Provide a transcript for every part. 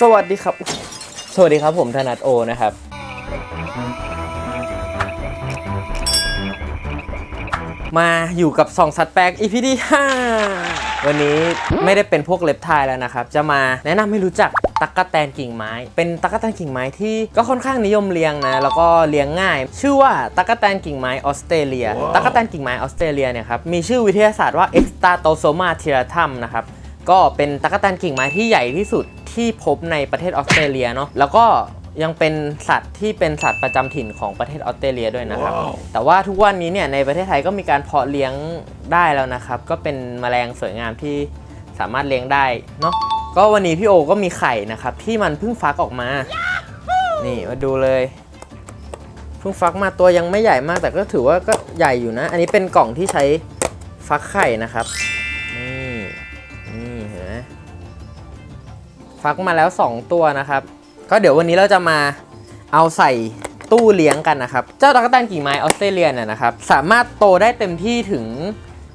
สวัสดีครับ สวัสดีครับผมธนัทโอนะครับ มาอยู่กับสองสัตว์แปลก EP ที่5วันนี้ไม่ได้เป็นพวกเล็บไทายแล้วนะครับ จะมาแนะนำให้รู้จักตั๊กแตนกิ่งไม้ เป็นตั๊กแตนกิ่งไม้ที่ก็ค่อนข้างนิยมเลี้ยงนะ แล้วก็เลี้ยงง่าย ชื่อว่าตั๊กแตนกิ่งไม้ออสเตรเลีย ตั๊กแตนกิ่งไม้ออสเตรเลียเนี่ยครับ มีชื่อวิทยาศาสตร์ว่า e x t a t o s o m a t i r a t u m นะครับ ก็เป็นตั๊กแตนกิ่งไม้ที่ใหญ่ที่สุด ที่พบในประเทศออสเตรเลียเนาะแล้วก็ยังเป็นสัตว์ที่เป็นสัตว์ประจำถิ่นของประเทศออสเตรเลียด้วยนะครับแต่ว่าทุกวันนี้เนี่ยในประเทศไทยก็มีการเพาะเลี้ยงได้แล้วนะครับ ก็เป็นแมลงสวยงามที่สามารถเลี้ยงได้เนาะก็วันนี้พี่โอก็มีไข่นะครับ ที่มันเพิ่งฟักออกมา นี่มาดูเลยเพิ่งฟักมาตัวยังไม่ใหญ่มากแต่ก็ถือว่าก็ใหญ่อยู่นะ อันนี้เป็นกล่องที่ใช้ฟักไข่นะครับ นี่นี่เห็นไหม ฟักมาแล้ว 2 ตัวนะครับ ก็เดี๋ยววันนี้เราจะมาเอาใส่ตู้เลี้ยงกันนะครับ เจ้าตะกแตนกิ่งไม้ออสเตรเลียเนี่ยนะครับ สามารถโตได้เต็มที่ถึง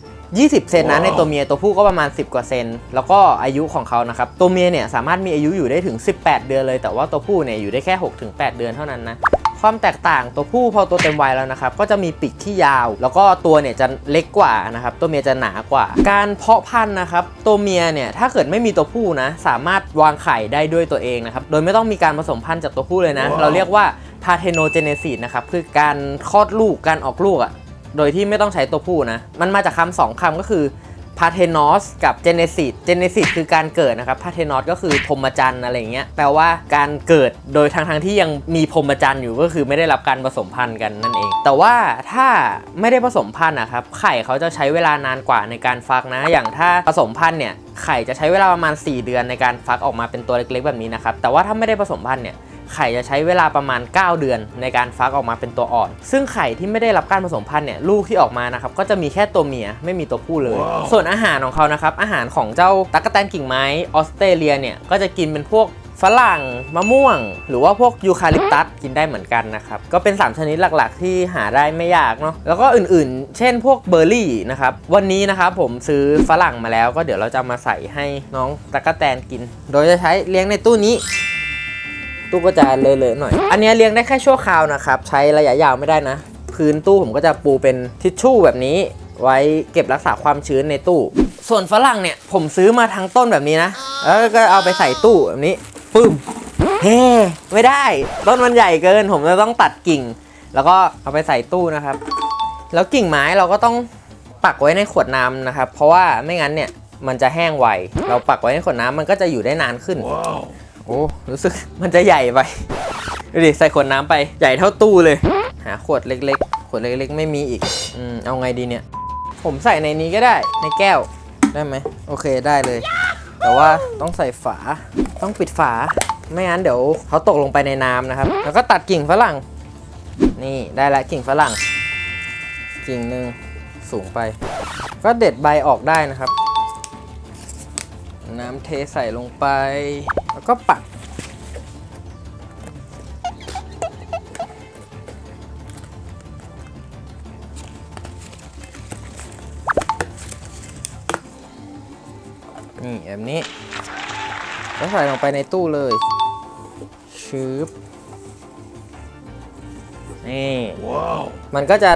20 เซนนะในตัวเมียตัวผู้ก็ประมาณ 10 กว่าเซน แล้วก็อายุของเขานะครับ ตัวเมียเนี่ยสามารถมีอายุอยู่ได้ถึง 18 เดือนเลย แต่ว่าตัวผู้เนี่ยอยู่ได้แค่ 6-8 เดือนเท่านั้นนะ ความแตกต่างตัวผู้พอตัวเต็มวัยแล้วนะครับก็จะมีปีกที่ยาว แล้วก็ตัวเนี่ยจะเล็กกว่านะครับตัวเมียจะหนากว่า การเพาะพันธุ์นะครับตัวเมียเนี่ยถ้าเกิดไม่มีตัวผู้นะสามารถวางไข่ได้ด้วยตัวเองนะครับโดยไม่ต้องมีการผสมพันธุ์จากตัวผู้เลยนะ เราเรียกว่า parthenogenesis นะครับคือการคลอดลูกการออกลูกอะโดยที่ไม่ต้องใช้ตัวผู้นะมันมาจากคำสองคำก็คือ Parthenos กับ Genesis Genesis คือการเกิดนะครับ Parthenos ก็คือพรหมจรรย์อะไรเงี้ยแปลว่าการเกิดโดยทางทางที่ยังมีพรหมจรรย์อยู่ก็คือไม่ได้รับการผสมพันธุ์กันนั่นเอง แต่ว่าถ้าไม่ได้ผสมพันธุ์นะครับไข่เขาจะใช้เวลานานกว่าในการฟักนะ อย่างถ้าผสมพันธุ์เนี่ยไข่จะใช้เวลาประมาณ 4 เดือนในการฟักออกมาเป็นตัวเล็กๆแบบนี้นะครับแต่ว่าถ้าไม่ได้ผสมพันธุ์เนี่ย ไข่จะใช้เวลาประมาณ 9 เดือน ในการฟักออกมาเป็นตัวอ่อน ซึ่งไข่ที่ไม่ได้รับการผสมพันธุ์เนี่ยลูกที่ออกมานะครับก็จะมีแค่ตัวเมียไม่มีตัวผู้เลยส่วนอาหารของเขานะครับอาหารของเจ้าตั๊กแตนกิ่งไม้ออสเตรเลียเนี่ยก็จะกินเป็นพวกฝรั่งมะม่วง หรือว่าพวกยูคาลิปตัสกินได้เหมือนกันนะครับ ก็เป็น 3 ชนิดหลักๆ ที่หาได้ไม่ยากเนาะแล้วก็อื่นๆ เช่นพวกเบอร์รี่นะครับ วันนี้นะครับผมซื้อฝรั่งมาแล้ว ก็เดี๋ยวเราจะมาใส่ให้น้องตั๊กแตนกิน โดยจะใช้เลี้ยงในตู้นี้ ตู้ก็จะเลอะๆหน่อย อันนี้เลี้ยงได้แค่ชั่วคราวนะครับ ใช้ระยะยาวไม่ได้นะ พื้นตู้ผมก็จะปูเป็นทิชชู่แบบนี้ไว้เก็บรักษาความชื้นในตู้ ส่วนฝรั่งเนี่ยผมซื้อมาทั้งต้นแบบนี้นะ แล้วก็เอาไปใส่ตู้แบบนี้ปึ้มเฮ้ไม่ได้ ต้นมันใหญ่เกิน ผมจะต้องตัดกิ่ง แล้วก็เอาไปใส่ตู้นะครับ แล้วกิ่งไม้เราก็ต้องปักไว้ในขวดน้ำนะครับ เพราะว่าไม่งั้นเนี่ยมันจะแห้งไว เราปักไว้ในขวดน้ำมันก็จะอยู่ได้นานขึ้น โอ้รู้สึกมันจะใหญ่ไปดูดิใส่ขวดน้ำไปใหญ่เท่าตู้เลย หาขวดเล็กๆ ขวดเล็กๆ ไม่มีอีกอืมเอาไงดีเนี่ย ผมใส่ในนี้ก็ได้ในแก้วได้ไหมโอเคได้เลย แต่ว่าต้องใส่ฝาต้องปิดฝา ไม่งั้นเดี๋ยวเขาตกลงไปในน้ำนะครับ แล้วก็ตัดกิ่งฝรั่ง นี่ได้ละกิ่งฝรั่ง กิ่งหนึ่งสูงไป ก็เด็ดใบออกได้นะครับ น้ำเทใส่ลงไป แล้วก็ปัก นี่แบบนี้แล้วใส่ลงไปในตู้เลย ชืบนี่มันก็จะ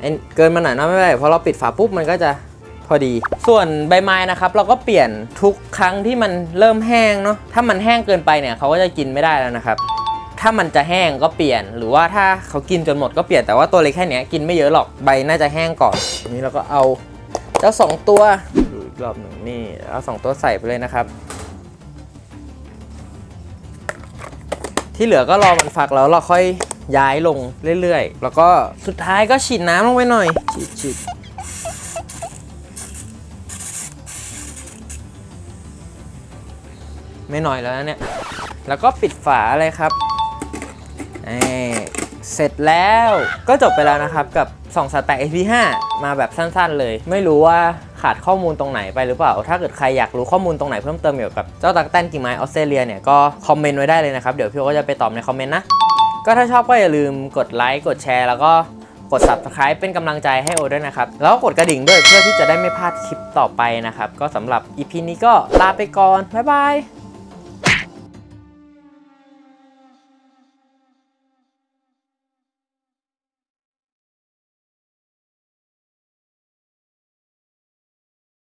เอ็นเกินมาหน่อยนะไม่เป็นไรเพราะเราปิดฝาปุ๊บ มันก็จะ พอดี ส่วนใบไม้นะครับ เราก็เปลี่ยนทุกครั้งที่มันเริ่มแห้งเนาะถ้ามันแห้งเกินไปเนี่ยเขาก็จะกินไม่ได้แล้วนะครับถ้ามันจะแห้งก็เปลี่ยน หรือว่าถ้าเขากินจนหมดก็เปลี่ยนแต่ว่าตัวเล็กแค่เนี้ยกินไม่เยอะหรอกใบน่าจะแห้งก่อนนี้เราก็เอาเจ้าสองตัวดูอีกรอบหนึ่งนี่เอาสองตัวใส่ไปเลยนะครับ ที่เหลือก็รอมันฟักแล้วเราค่อยย้ายลงเรื่อยๆ แล้วก็สุดท้ายก็ฉีดน้ำลงไปหน่อยฉีด ไม่หน่อยแล้วนะเนี่ย แล้วก็ปิดฝาเลยครับนี่เสร็จแล้วก็จบไปแล้วนะครับกับ2สแต็ก AP5 มาแบบสั้นๆเลย ไม่รู้ว่าขาดข้อมูลตรงไหนไปหรือเปล่า ถ้าเกิดใครอยากรู้ข้อมูลตรงไหนเพิ่มเติมเกี่ยวกับเจ้าตักแตนกิ่งไม้ออสเตรเลียเนี่ยก็คอมเมนต์ไว้ได้เลยนะครับ เดี๋ยวพี่โอก็จะไปตอบในคอมเมนต์นะ ก็ถ้าชอบก็อย่าลืมกดไลค์กดแชร์แล้วก็กด subscribe เป็นกำลังใจให้โอด้วยนะครับ แล้วก็กดกระดิ่งด้วยเพื่อที่จะได้ไม่พลาดคลิปต่อไปนะครับ ก็สำหรับ EP นี้ก็ลาไปก่อนบ๊ายบาย